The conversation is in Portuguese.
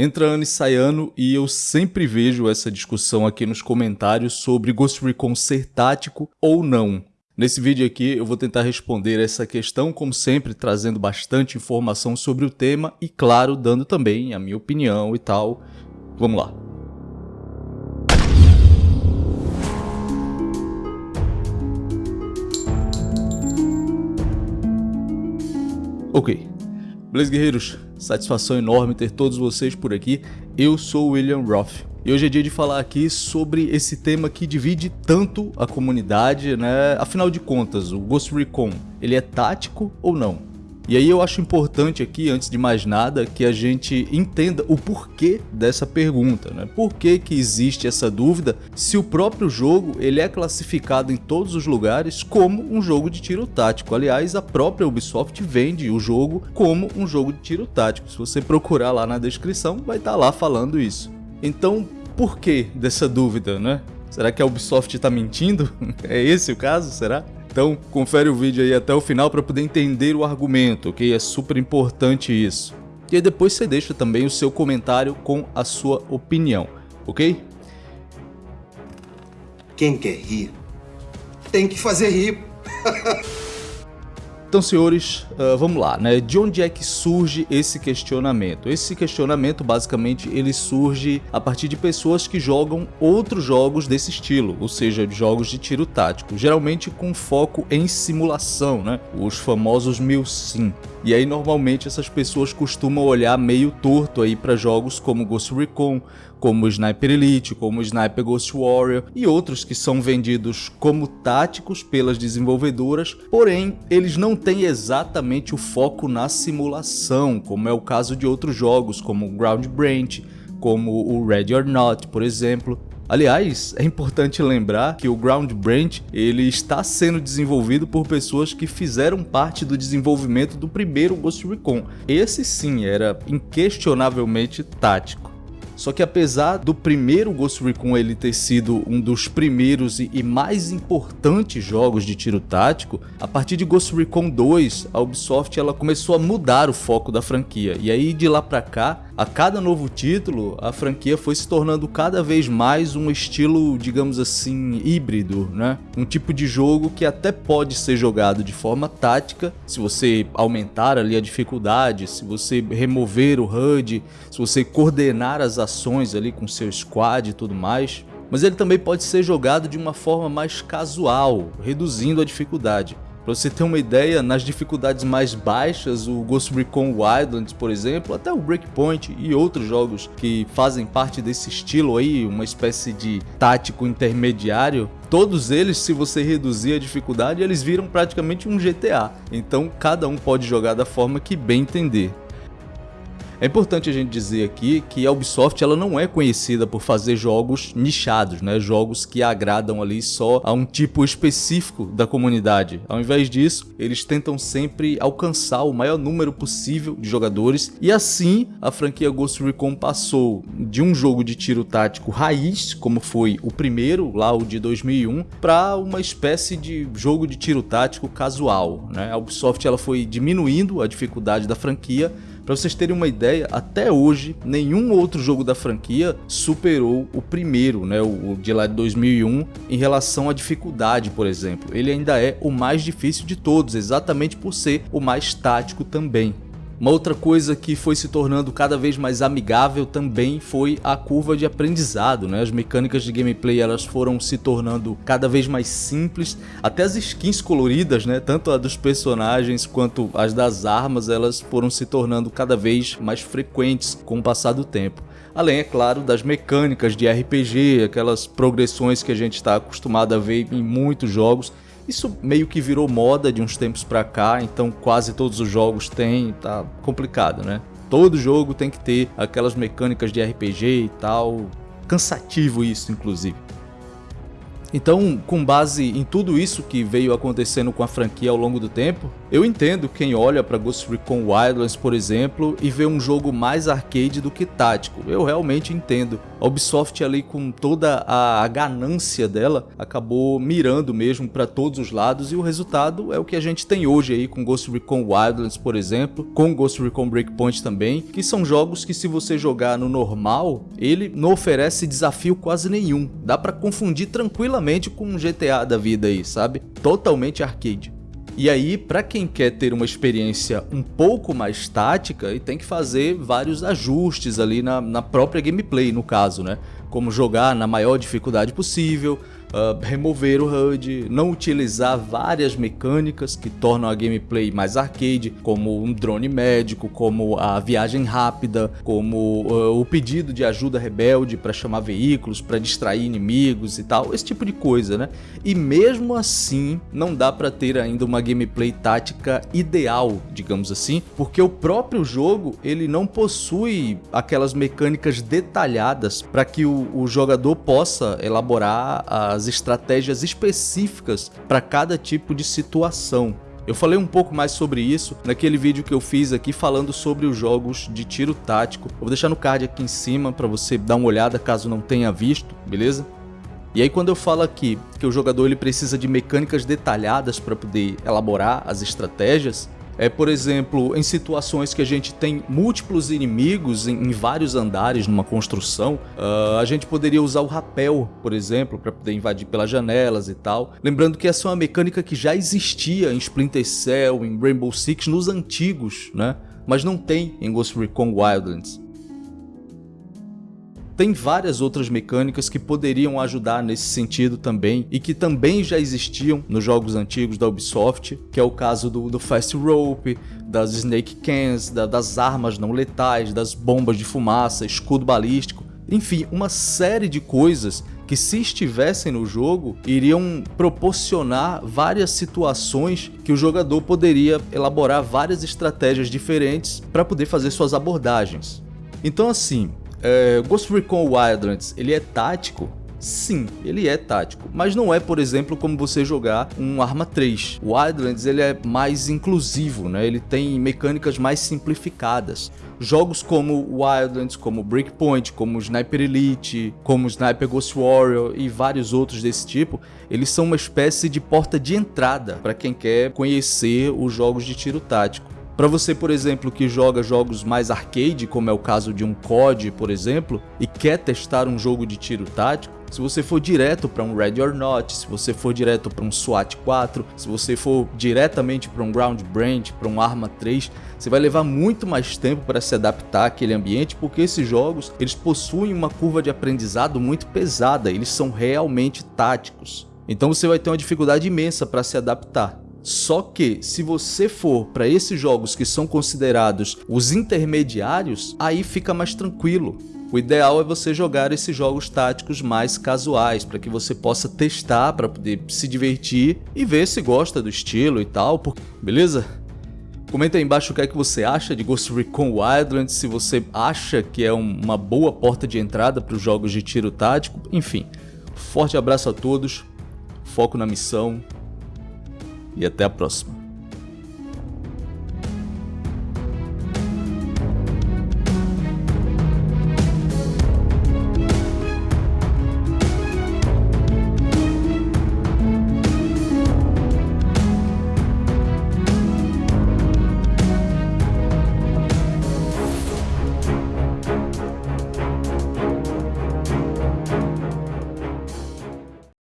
Entra ano e sai ano e eu sempre vejo essa discussão aqui nos comentários sobre Ghost Recon ser tático ou não. Nesse vídeo aqui eu vou tentar responder essa questão, como sempre, trazendo bastante informação sobre o tema e, claro, dando também a minha opinião e tal. Vamos lá. Ok. Beleza, guerreiros? Satisfação enorme ter todos vocês por aqui. Eu sou William Roth. E hoje é dia de falar aqui sobre esse tema que divide tanto a comunidade, né? Afinal de contas, o Ghost Recon, ele é tático ou não? E aí eu acho importante aqui, antes de mais nada, que a gente entenda o porquê dessa pergunta, né? Por que que existe essa dúvida se o próprio jogo ele é classificado em todos os lugares como um jogo de tiro tático. Aliás, a própria Ubisoft vende o jogo como um jogo de tiro tático. Se você procurar lá na descrição, vai estar tá lá falando isso. Então, por que dessa dúvida, né? Será que a Ubisoft está mentindo? é esse o caso, será? Então, confere o vídeo aí até o final para poder entender o argumento, ok? É super importante isso. E aí depois você deixa também o seu comentário com a sua opinião, ok? Quem quer rir, tem que fazer rir. Então, senhores, uh, vamos lá, né? De onde é que surge esse questionamento? Esse questionamento, basicamente, ele surge a partir de pessoas que jogam outros jogos desse estilo, ou seja, jogos de tiro tático, geralmente com foco em simulação, né? Os famosos milsim. E aí, normalmente, essas pessoas costumam olhar meio torto aí para jogos como Ghost Recon, como Sniper Elite, como Sniper Ghost Warrior e outros que são vendidos como táticos pelas desenvolvedoras, porém eles não têm exatamente o foco na simulação, como é o caso de outros jogos como Ground Branch, como o Ready or Not, por exemplo. Aliás, é importante lembrar que o Ground Branch ele está sendo desenvolvido por pessoas que fizeram parte do desenvolvimento do primeiro Ghost Recon. Esse sim era inquestionavelmente tático. Só que apesar do primeiro Ghost Recon ele ter sido um dos primeiros e mais importantes jogos de tiro tático, a partir de Ghost Recon 2, a Ubisoft ela começou a mudar o foco da franquia. E aí de lá para cá, a cada novo título, a franquia foi se tornando cada vez mais um estilo, digamos assim, híbrido, né? Um tipo de jogo que até pode ser jogado de forma tática, se você aumentar ali a dificuldade, se você remover o HUD, se você coordenar as ações ali com seu squad e tudo mais, mas ele também pode ser jogado de uma forma mais casual, reduzindo a dificuldade. Para você ter uma ideia, nas dificuldades mais baixas, o Ghost Recon Wildlands, por exemplo, até o Breakpoint e outros jogos que fazem parte desse estilo aí, uma espécie de tático intermediário, todos eles, se você reduzir a dificuldade, eles viram praticamente um GTA. Então cada um pode jogar da forma que bem entender. É importante a gente dizer aqui que a Ubisoft ela não é conhecida por fazer jogos nichados, né? jogos que agradam ali só a um tipo específico da comunidade. Ao invés disso, eles tentam sempre alcançar o maior número possível de jogadores e assim a franquia Ghost Recon passou de um jogo de tiro tático raiz, como foi o primeiro, lá o de 2001, para uma espécie de jogo de tiro tático casual. Né? A Ubisoft ela foi diminuindo a dificuldade da franquia para vocês terem uma ideia, até hoje nenhum outro jogo da franquia superou o primeiro, né, o de lá de 2001, em relação à dificuldade, por exemplo. Ele ainda é o mais difícil de todos, exatamente por ser o mais tático também. Uma outra coisa que foi se tornando cada vez mais amigável também foi a curva de aprendizado, né? As mecânicas de gameplay elas foram se tornando cada vez mais simples, até as skins coloridas, né? Tanto a dos personagens quanto as das armas, elas foram se tornando cada vez mais frequentes com o passar do tempo. Além, é claro, das mecânicas de RPG, aquelas progressões que a gente está acostumado a ver em muitos jogos isso meio que virou moda de uns tempos pra cá, então quase todos os jogos têm, tá complicado, né? Todo jogo tem que ter aquelas mecânicas de RPG e tal, cansativo isso inclusive. Então, com base em tudo isso que veio acontecendo com a franquia ao longo do tempo, Eu entendo quem olha para Ghost Recon Wildlands, por exemplo, e vê um jogo mais arcade do que tático. Eu realmente entendo. A Ubisoft ali com toda a ganância dela acabou mirando mesmo para todos os lados e o resultado é o que a gente tem hoje aí com Ghost Recon Wildlands, por exemplo, com Ghost Recon Breakpoint também, que são jogos que se você jogar no normal, ele não oferece desafio quase nenhum. Dá para confundir tranquilamente com um GTA da vida aí, sabe? Totalmente arcade. E aí, para quem quer ter uma experiência um pouco mais tática, e tem que fazer vários ajustes ali na, na própria gameplay, no caso, né? Como jogar na maior dificuldade possível, uh, remover o HUD, não utilizar várias mecânicas que tornam a gameplay mais arcade, como um drone médico, como a viagem rápida, como uh, o pedido de ajuda rebelde para chamar veículos, para distrair inimigos e tal, esse tipo de coisa, né? E mesmo assim, não dá para ter ainda uma gameplay tática ideal, digamos assim, porque o próprio jogo ele não possui aquelas mecânicas detalhadas para que o, o jogador possa elaborar as as estratégias específicas para cada tipo de situação. Eu falei um pouco mais sobre isso naquele vídeo que eu fiz aqui falando sobre os jogos de tiro tático. Eu vou deixar no card aqui em cima para você dar uma olhada caso não tenha visto, beleza? E aí quando eu falo aqui que o jogador ele precisa de mecânicas detalhadas para poder elaborar as estratégias, é, por exemplo, em situações que a gente tem múltiplos inimigos em, em vários andares numa construção, uh, a gente poderia usar o rapel, por exemplo, para poder invadir pelas janelas e tal. Lembrando que essa é uma mecânica que já existia em Splinter Cell, em Rainbow Six, nos antigos, né? Mas não tem em Ghost Recon Wildlands. Tem várias outras mecânicas que poderiam ajudar nesse sentido também e que também já existiam nos jogos antigos da Ubisoft, que é o caso do, do Fast Rope, das Snake Cans, da, das armas não letais, das bombas de fumaça, escudo balístico, enfim, uma série de coisas que se estivessem no jogo iriam proporcionar várias situações que o jogador poderia elaborar várias estratégias diferentes para poder fazer suas abordagens. Então assim, é, Ghost Recon Wildlands, ele é tático? Sim, ele é tático, mas não é, por exemplo, como você jogar um Arma 3. O Wildlands ele é mais inclusivo, né? ele tem mecânicas mais simplificadas. Jogos como Wildlands, como Breakpoint, como Sniper Elite, como Sniper Ghost Warrior e vários outros desse tipo, eles são uma espécie de porta de entrada para quem quer conhecer os jogos de tiro tático. Para você, por exemplo, que joga jogos mais arcade, como é o caso de um COD, por exemplo, e quer testar um jogo de tiro tático, se você for direto para um Ready or Not, se você for direto para um SWAT 4, se você for diretamente para um Ground Brand, para um Arma 3, você vai levar muito mais tempo para se adaptar àquele ambiente, porque esses jogos eles possuem uma curva de aprendizado muito pesada, eles são realmente táticos. Então você vai ter uma dificuldade imensa para se adaptar. Só que se você for para esses jogos que são considerados os intermediários, aí fica mais tranquilo. O ideal é você jogar esses jogos táticos mais casuais, para que você possa testar, para poder se divertir e ver se gosta do estilo e tal, beleza? Comenta aí embaixo o que é que você acha de Ghost Recon Wildlands, se você acha que é uma boa porta de entrada para os jogos de tiro tático, enfim. Forte abraço a todos, foco na missão e até a próxima.